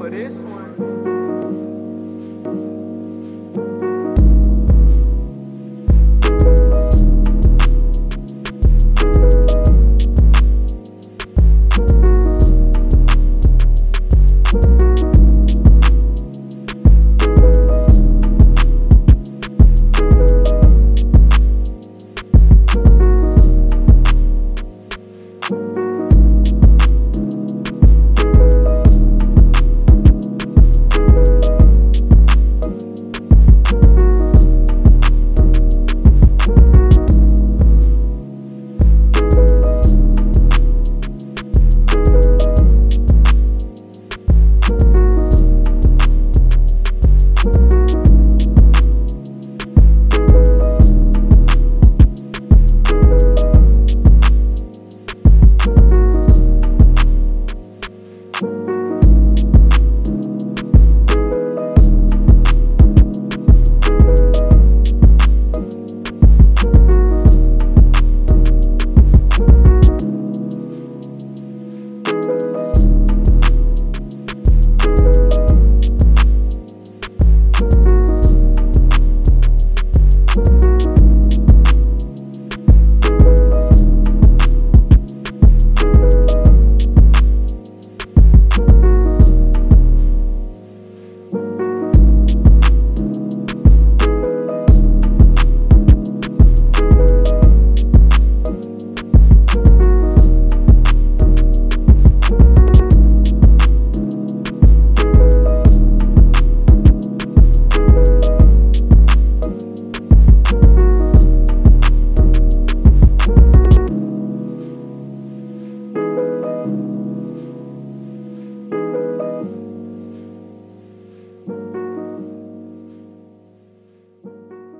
for this one.